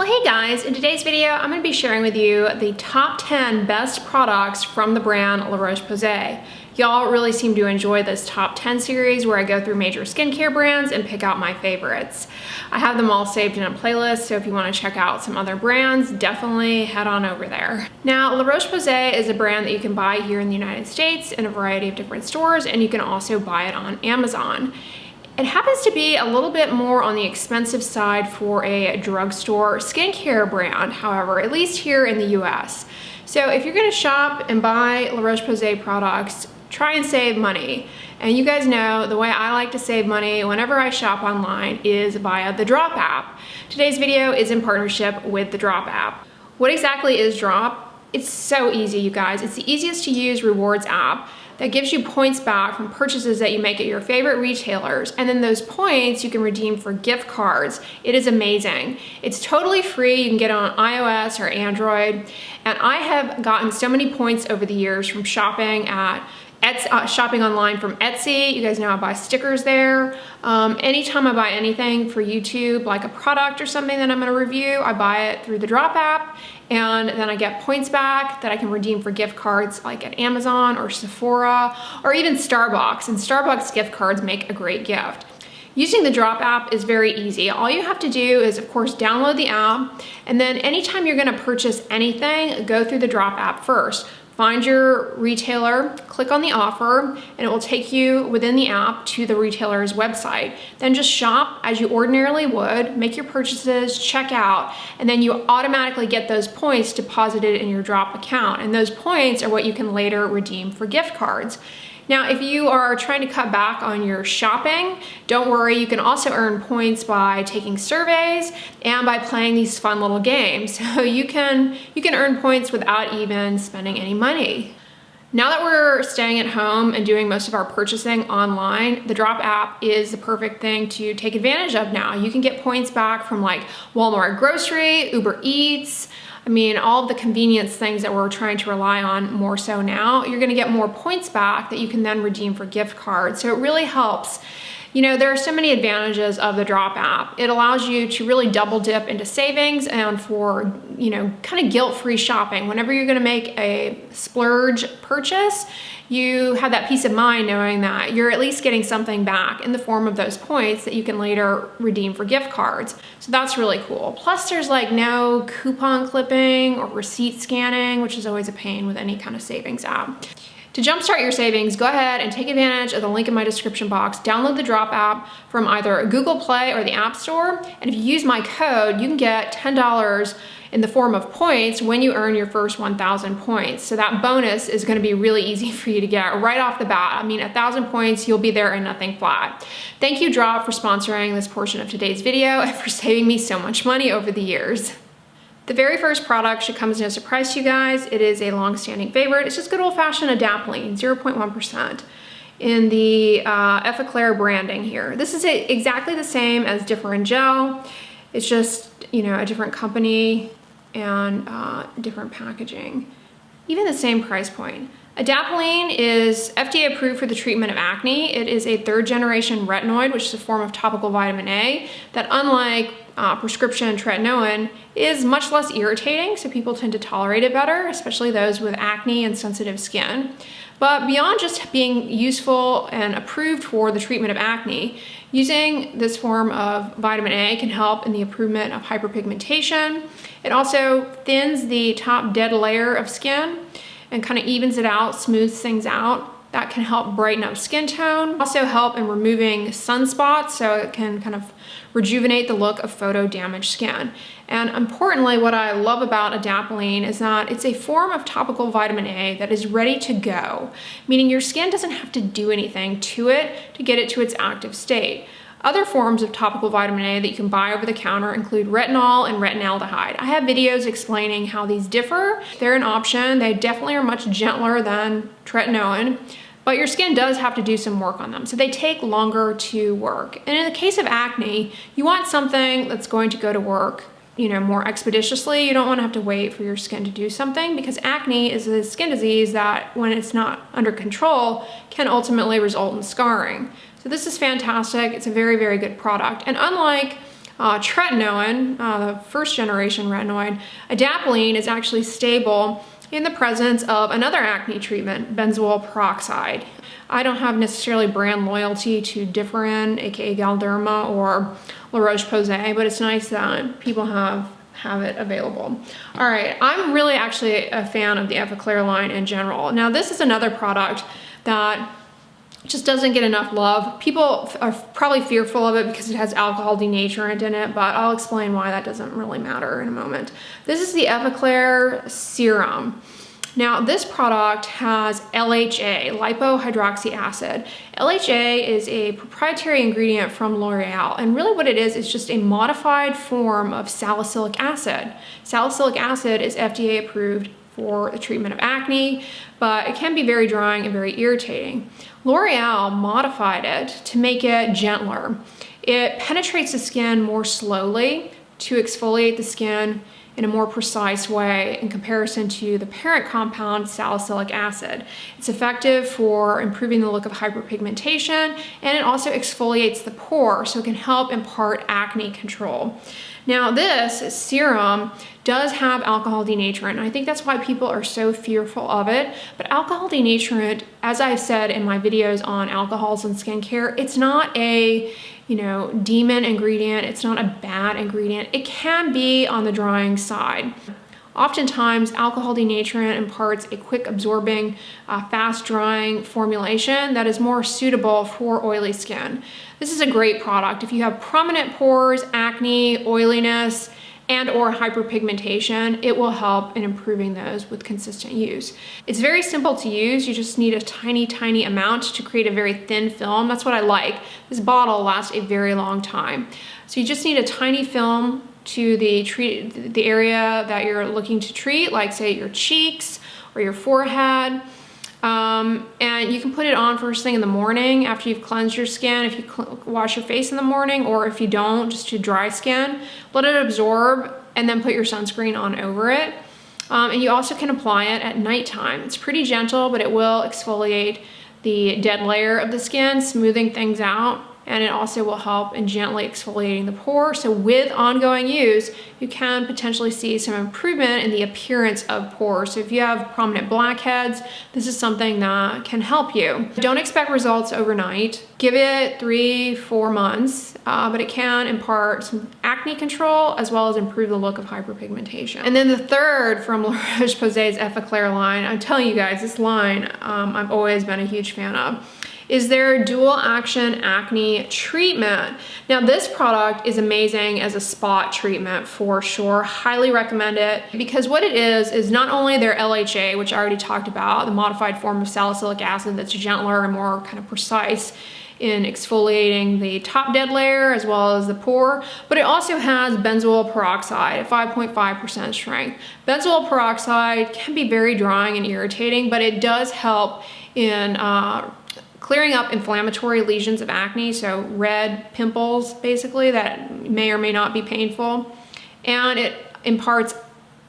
Well, hey guys, in today's video, I'm gonna be sharing with you the top 10 best products from the brand La Roche-Posay. Y'all really seem to enjoy this top 10 series where I go through major skincare brands and pick out my favorites. I have them all saved in a playlist, so if you wanna check out some other brands, definitely head on over there. Now, La Roche-Posay is a brand that you can buy here in the United States in a variety of different stores, and you can also buy it on Amazon. It happens to be a little bit more on the expensive side for a drugstore skincare brand, however, at least here in the US. So if you're gonna shop and buy La Roche-Posay products, try and save money. And you guys know the way I like to save money whenever I shop online is via the Drop app. Today's video is in partnership with the Drop app. What exactly is Drop? It's so easy, you guys. It's the easiest to use rewards app that gives you points back from purchases that you make at your favorite retailers. And then those points you can redeem for gift cards. It is amazing. It's totally free. You can get it on iOS or Android. And I have gotten so many points over the years from shopping at Etsy, uh, shopping online from Etsy. You guys know I buy stickers there. Um, anytime I buy anything for YouTube, like a product or something that I'm gonna review, I buy it through the Drop app and then I get points back that I can redeem for gift cards like at Amazon or Sephora or even Starbucks. And Starbucks gift cards make a great gift. Using the Drop app is very easy. All you have to do is, of course, download the app, and then anytime you're gonna purchase anything, go through the Drop app first find your retailer, click on the offer, and it will take you within the app to the retailer's website. Then just shop as you ordinarily would, make your purchases, check out, and then you automatically get those points deposited in your drop account. And those points are what you can later redeem for gift cards. Now, if you are trying to cut back on your shopping, don't worry, you can also earn points by taking surveys and by playing these fun little games. So you can, you can earn points without even spending any money. Now that we're staying at home and doing most of our purchasing online, the Drop app is the perfect thing to take advantage of now. You can get points back from like Walmart grocery, Uber Eats, I mean, all the convenience things that we're trying to rely on more so now, you're gonna get more points back that you can then redeem for gift cards. So it really helps. You know, there are so many advantages of the Drop app. It allows you to really double dip into savings and for, you know, kind of guilt-free shopping. Whenever you're gonna make a splurge purchase, you have that peace of mind knowing that you're at least getting something back in the form of those points that you can later redeem for gift cards. So that's really cool. Plus there's like no coupon clipping or receipt scanning, which is always a pain with any kind of savings app. To jumpstart your savings, go ahead and take advantage of the link in my description box. Download the Drop app from either Google Play or the App Store. And if you use my code, you can get $10 in the form of points when you earn your first 1,000 points. So that bonus is gonna be really easy for you to get right off the bat. I mean, 1,000 points, you'll be there and nothing flat. Thank you, Drop, for sponsoring this portion of today's video and for saving me so much money over the years. The very first product should come as no surprise to you guys. It is a long-standing favorite. It's just good old-fashioned adapalene, 0.1% in the uh, Effaclar branding here. This is a, exactly the same as Differin Gel. It's just, you know, a different company and uh, different packaging. Even the same price point. Adapalene is FDA approved for the treatment of acne. It is a third generation retinoid, which is a form of topical vitamin A that unlike uh, prescription tretinoin is much less irritating, so people tend to tolerate it better, especially those with acne and sensitive skin. But beyond just being useful and approved for the treatment of acne, using this form of vitamin A can help in the improvement of hyperpigmentation. It also thins the top dead layer of skin and kind of evens it out, smooths things out. That can help brighten up skin tone. Also help in removing sunspots so it can kind of rejuvenate the look of photo damaged skin. And importantly, what I love about adapalene is that it's a form of topical vitamin A that is ready to go, meaning your skin doesn't have to do anything to it to get it to its active state. Other forms of topical vitamin A that you can buy over the counter include retinol and retinaldehyde. I have videos explaining how these differ. They're an option. They definitely are much gentler than tretinoin, but your skin does have to do some work on them. So they take longer to work. And in the case of acne, you want something that's going to go to work you know, more expeditiously. You don't want to have to wait for your skin to do something because acne is a skin disease that when it's not under control can ultimately result in scarring. So this is fantastic. It's a very, very good product. And unlike uh, tretinoin, uh, the first generation retinoid, adapalene is actually stable in the presence of another acne treatment, benzoyl peroxide. I don't have necessarily brand loyalty to Differin, aka Galderma, or La Roche-Posay, but it's nice that people have have it available. All right, I'm really actually a fan of the Effaclar line in general. Now this is another product that just doesn't get enough love. People are probably fearful of it because it has alcohol denaturant in it, but I'll explain why that doesn't really matter in a moment. This is the Effaclar Serum. Now this product has LHA, lipohydroxy acid. LHA is a proprietary ingredient from L'Oreal and really what it is is just a modified form of salicylic acid. Salicylic acid is FDA approved for the treatment of acne, but it can be very drying and very irritating. L'Oreal modified it to make it gentler. It penetrates the skin more slowly to exfoliate the skin in a more precise way in comparison to the parent compound salicylic acid. It's effective for improving the look of hyperpigmentation and it also exfoliates the pore so it can help impart acne control. Now this serum does have alcohol denaturant and I think that's why people are so fearful of it. But alcohol denaturant, as I've said in my videos on alcohols and skincare, it's not a you know, demon ingredient. It's not a bad ingredient. It can be on the drying side. Oftentimes, alcohol denaturant imparts a quick absorbing, uh, fast drying formulation that is more suitable for oily skin. This is a great product. If you have prominent pores, acne, oiliness, and or hyperpigmentation, it will help in improving those with consistent use. It's very simple to use. You just need a tiny, tiny amount to create a very thin film. That's what I like. This bottle lasts a very long time. So you just need a tiny film to the treat the area that you're looking to treat, like say your cheeks or your forehead. Um, and you can put it on first thing in the morning after you've cleansed your skin, if you wash your face in the morning, or if you don't, just to dry skin. Let it absorb and then put your sunscreen on over it. Um, and you also can apply it at nighttime. It's pretty gentle, but it will exfoliate the dead layer of the skin, smoothing things out and it also will help in gently exfoliating the pore. So with ongoing use, you can potentially see some improvement in the appearance of pores. So if you have prominent blackheads, this is something that can help you. Don't expect results overnight. Give it three, four months, uh, but it can impart some acne control as well as improve the look of hyperpigmentation. And then the third from La Roche-Posay's Effaclar line, I'm telling you guys, this line um, I've always been a huge fan of is their dual action acne treatment. Now this product is amazing as a spot treatment for sure. Highly recommend it because what it is is not only their LHA, which I already talked about, the modified form of salicylic acid that's gentler and more kind of precise in exfoliating the top dead layer as well as the pore, but it also has benzoyl peroxide at 5.5% strength. Benzoyl peroxide can be very drying and irritating, but it does help in uh, clearing up inflammatory lesions of acne, so red pimples basically that may or may not be painful. And it imparts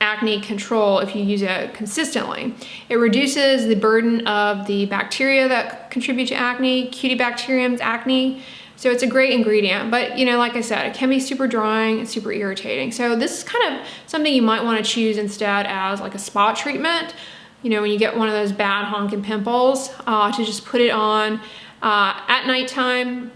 acne control if you use it consistently. It reduces the burden of the bacteria that contribute to acne, Cutibacterium acnes. So it's a great ingredient, but you know, like I said, it can be super drying and super irritating. So this is kind of something you might wanna choose instead as like a spot treatment you know, when you get one of those bad honking pimples, uh, to just put it on uh, at nighttime.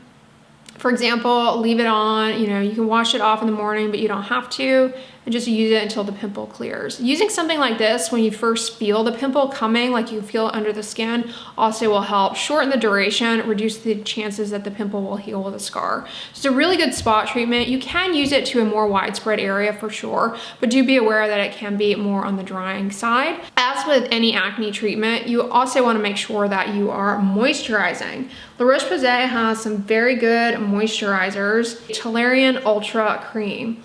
For example, leave it on, you know, you can wash it off in the morning, but you don't have to and just use it until the pimple clears. Using something like this when you first feel the pimple coming, like you feel under the skin, also will help shorten the duration, reduce the chances that the pimple will heal with a scar. It's a really good spot treatment. You can use it to a more widespread area for sure, but do be aware that it can be more on the drying side. As with any acne treatment, you also wanna make sure that you are moisturizing. La Roche-Posay has some very good moisturizers. Toleriane Ultra Cream.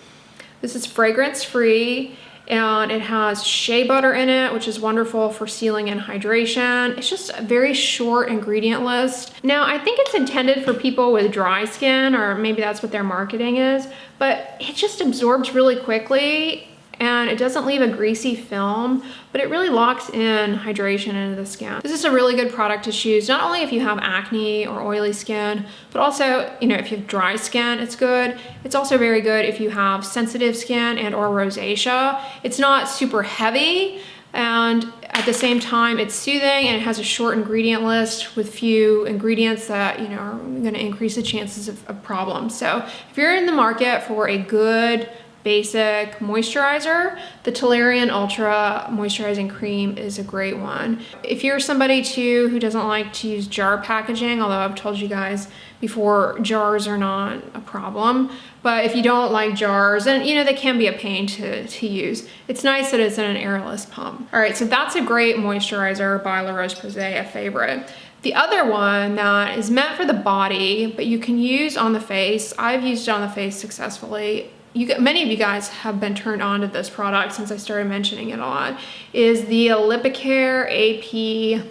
This is fragrance free and it has shea butter in it, which is wonderful for sealing and hydration. It's just a very short ingredient list. Now, I think it's intended for people with dry skin, or maybe that's what their marketing is, but it just absorbs really quickly and it doesn't leave a greasy film, but it really locks in hydration into the skin. This is a really good product to choose, not only if you have acne or oily skin, but also, you know, if you have dry skin, it's good. It's also very good if you have sensitive skin and or rosacea. It's not super heavy, and at the same time it's soothing and it has a short ingredient list with few ingredients that you know are going to increase the chances of, of problems so if you're in the market for a good basic moisturizer, the Toleriane Ultra Moisturizing Cream is a great one. If you're somebody too who doesn't like to use jar packaging, although I've told you guys before, jars are not a problem, but if you don't like jars, and you know, they can be a pain to, to use, it's nice that it's in an airless pump. All right, so that's a great moisturizer by La Roche-Posay, a favorite. The other one that is meant for the body, but you can use on the face, I've used it on the face successfully, you get, many of you guys have been turned on to this product since I started mentioning it a lot, is the Lipikar AP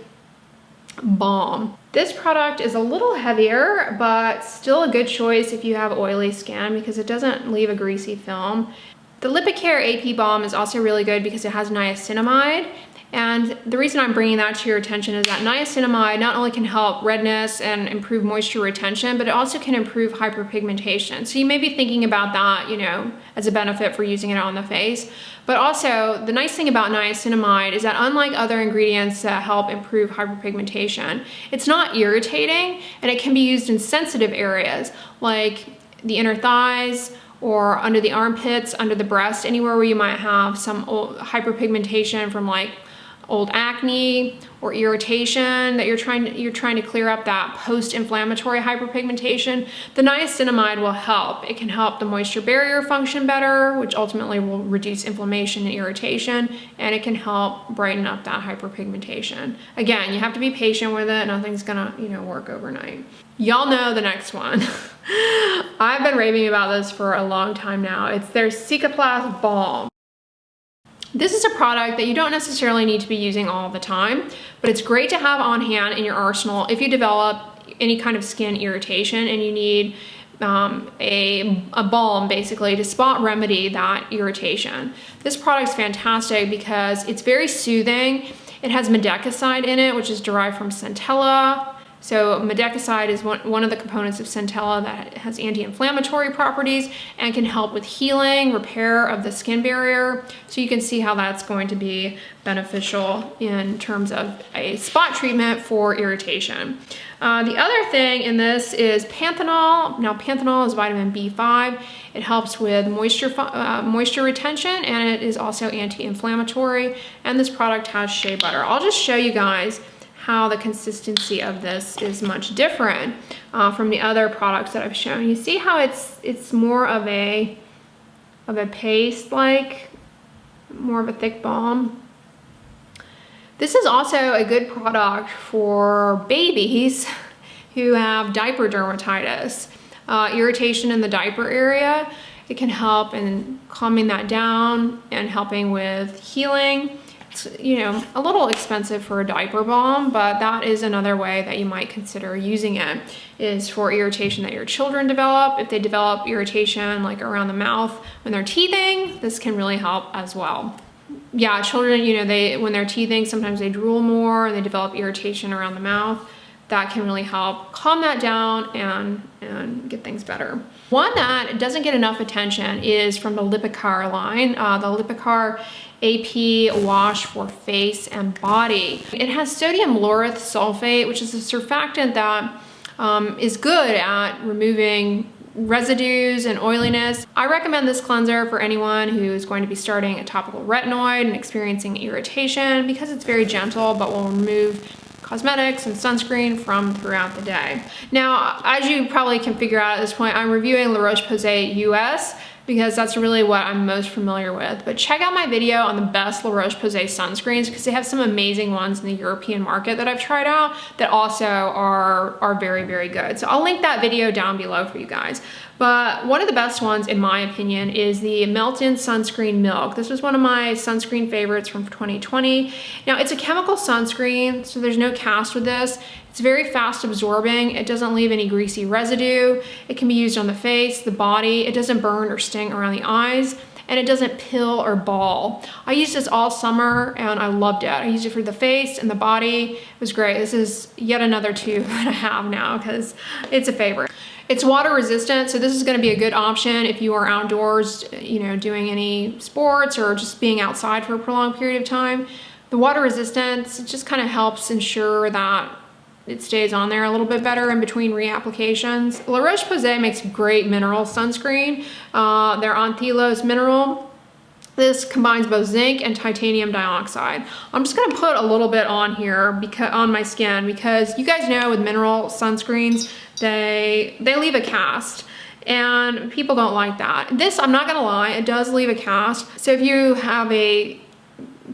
Balm. This product is a little heavier, but still a good choice if you have oily skin because it doesn't leave a greasy film. The Lipikar AP Balm is also really good because it has niacinamide and the reason I'm bringing that to your attention is that niacinamide not only can help redness and improve moisture retention, but it also can improve hyperpigmentation. So you may be thinking about that, you know, as a benefit for using it on the face. But also, the nice thing about niacinamide is that unlike other ingredients that help improve hyperpigmentation, it's not irritating and it can be used in sensitive areas like the inner thighs, or under the armpits, under the breast, anywhere where you might have some hyperpigmentation from like old acne or irritation that you're trying to, you're trying to clear up that post-inflammatory hyperpigmentation, the niacinamide will help. It can help the moisture barrier function better, which ultimately will reduce inflammation and irritation, and it can help brighten up that hyperpigmentation. Again, you have to be patient with it. Nothing's gonna, you know, work overnight. Y'all know the next one. I've been raving about this for a long time now. It's their Cicaplast Balm. This is a product that you don't necessarily need to be using all the time, but it's great to have on hand in your arsenal if you develop any kind of skin irritation and you need um, a, a balm basically to spot remedy that irritation. This product's fantastic because it's very soothing. It has madecassoside in it, which is derived from centella. So madecassoside is one, one of the components of Centella that has anti-inflammatory properties and can help with healing, repair of the skin barrier. So you can see how that's going to be beneficial in terms of a spot treatment for irritation. Uh, the other thing in this is panthenol. Now panthenol is vitamin B5. It helps with moisture, uh, moisture retention and it is also anti-inflammatory. And this product has shea butter. I'll just show you guys how the consistency of this is much different uh, from the other products that I've shown. You see how it's it's more of a of a paste like, more of a thick balm. This is also a good product for babies who have diaper dermatitis, uh, irritation in the diaper area. It can help in calming that down and helping with healing you know, a little expensive for a diaper balm, but that is another way that you might consider using it is for irritation that your children develop. If they develop irritation like around the mouth when they're teething, this can really help as well. Yeah, children, you know, they when they're teething, sometimes they drool more and they develop irritation around the mouth. That can really help calm that down and, and get things better. One that doesn't get enough attention is from the Lipikar line. Uh, the Lipikar AP wash for face and body. It has sodium lauryl sulfate, which is a surfactant that um, is good at removing residues and oiliness. I recommend this cleanser for anyone who is going to be starting a topical retinoid and experiencing irritation because it's very gentle but will remove cosmetics and sunscreen from throughout the day. Now, as you probably can figure out at this point, I'm reviewing La Roche-Posay US because that's really what I'm most familiar with. But check out my video on the best La Roche-Posay sunscreens because they have some amazing ones in the European market that I've tried out that also are, are very, very good. So I'll link that video down below for you guys. But one of the best ones, in my opinion, is the Melt-In Sunscreen Milk. This was one of my sunscreen favorites from 2020. Now, it's a chemical sunscreen, so there's no cast with this. It's very fast absorbing. It doesn't leave any greasy residue. It can be used on the face, the body. It doesn't burn or sting around the eyes. and it doesn't pill or ball. I used this all summer and I loved it. I used it for the face and the body. It was great. This is yet another tube that I have now because it's a favorite. It's water resistant, so this is gonna be a good option if you are outdoors, you know, doing any sports or just being outside for a prolonged period of time. The water resistance just kind of helps ensure that it stays on there a little bit better in between reapplications. La Roche-Posay makes great mineral sunscreen. Uh, they're Anthelios Mineral. This combines both zinc and titanium dioxide. I'm just gonna put a little bit on here because on my skin because you guys know with mineral sunscreens, they, they leave a cast and people don't like that. This, I'm not gonna lie, it does leave a cast. So if you have a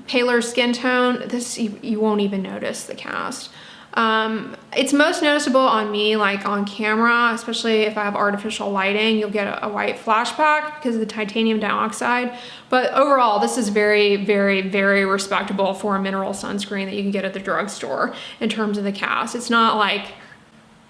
paler skin tone, this you, you won't even notice the cast. Um, it's most noticeable on me, like on camera, especially if I have artificial lighting, you'll get a, a, white flashback because of the titanium dioxide. But overall, this is very, very, very respectable for a mineral sunscreen that you can get at the drugstore in terms of the cast. It's not like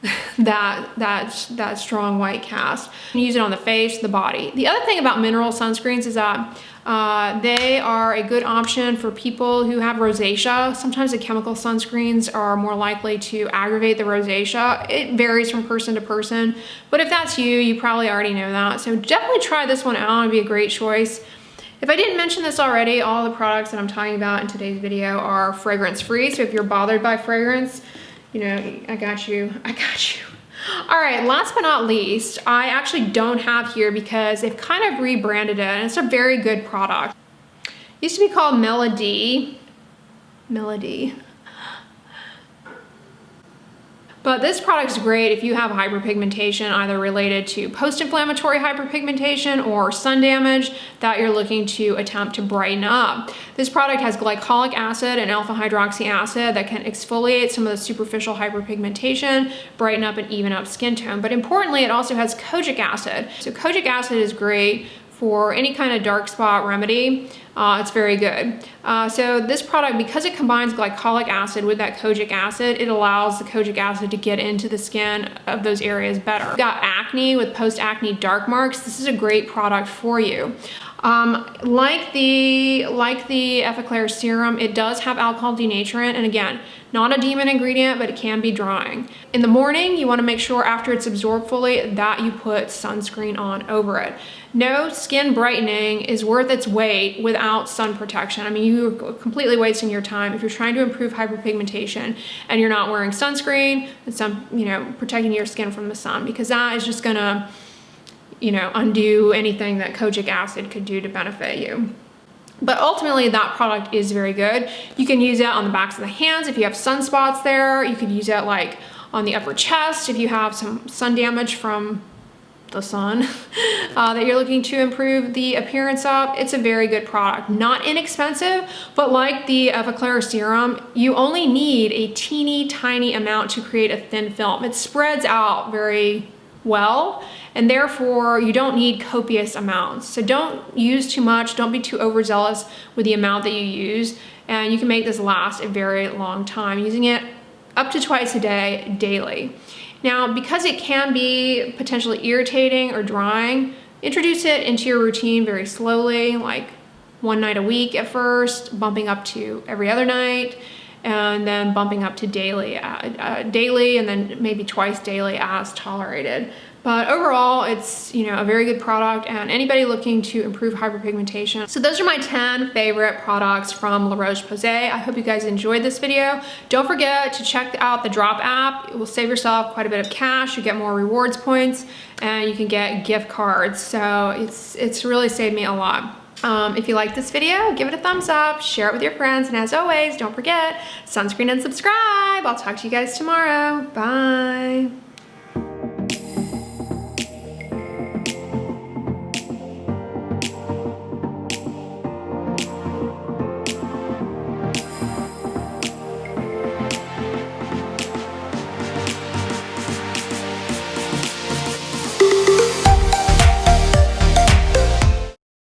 that, that, that strong white cast. Use it on the face, the body. The other thing about mineral sunscreens is that uh, they are a good option for people who have rosacea. Sometimes the chemical sunscreens are more likely to aggravate the rosacea. It varies from person to person, but if that's you, you probably already know that. So definitely try this one out, it'd be a great choice. If I didn't mention this already, all the products that I'm talking about in today's video are fragrance free. So if you're bothered by fragrance, you know, I got you, I got you. All right, last but not least, I actually don't have here because they've kind of rebranded it and it's a very good product. It used to be called Mela-D. Mela-D. But this product is great if you have hyperpigmentation either related to post-inflammatory hyperpigmentation or sun damage that you're looking to attempt to brighten up. This product has glycolic acid and alpha hydroxy acid that can exfoliate some of the superficial hyperpigmentation, brighten up and even up skin tone. But importantly, it also has kojic acid. So kojic acid is great for any kind of dark spot remedy. Uh, it's very good. Uh, so this product, because it combines glycolic acid with that kojic acid, it allows the kojic acid to get into the skin of those areas better. Got acne with post-acne dark marks, this is a great product for you. Um, like the like the Effaclar serum, it does have alcohol denaturant, and again, not a demon ingredient, but it can be drying. In the morning, you wanna make sure after it's absorbed fully that you put sunscreen on over it. No skin brightening is worth its weight without sun protection. I mean, you're completely wasting your time if you're trying to improve hyperpigmentation and you're not wearing sunscreen and some, you know, protecting your skin from the sun because that is just gonna you know, undo anything that kojic acid could do to benefit you. But ultimately that product is very good. You can use it on the backs of the hands if you have sunspots there. You could use it like on the upper chest if you have some sun damage from the sun uh, that you're looking to improve the appearance of, it's a very good product. Not inexpensive, but like the Effaclar serum, you only need a teeny tiny amount to create a thin film. It spreads out very well and therefore you don't need copious amounts. So don't use too much, don't be too overzealous with the amount that you use and you can make this last a very long time using it up to twice a day daily. Now because it can be potentially irritating or drying, introduce it into your routine very slowly like one night a week at first, bumping up to every other night, and then bumping up to daily, uh, uh, daily and then maybe twice daily as tolerated. But overall, it's you know a very good product and anybody looking to improve hyperpigmentation. So those are my 10 favorite products from La Roche-Posay. I hope you guys enjoyed this video. Don't forget to check out the Drop app. It will save yourself quite a bit of cash. You get more rewards points and you can get gift cards. So it's, it's really saved me a lot. Um, if you like this video, give it a thumbs up, share it with your friends, and as always, don't forget, sunscreen and subscribe. I'll talk to you guys tomorrow. Bye.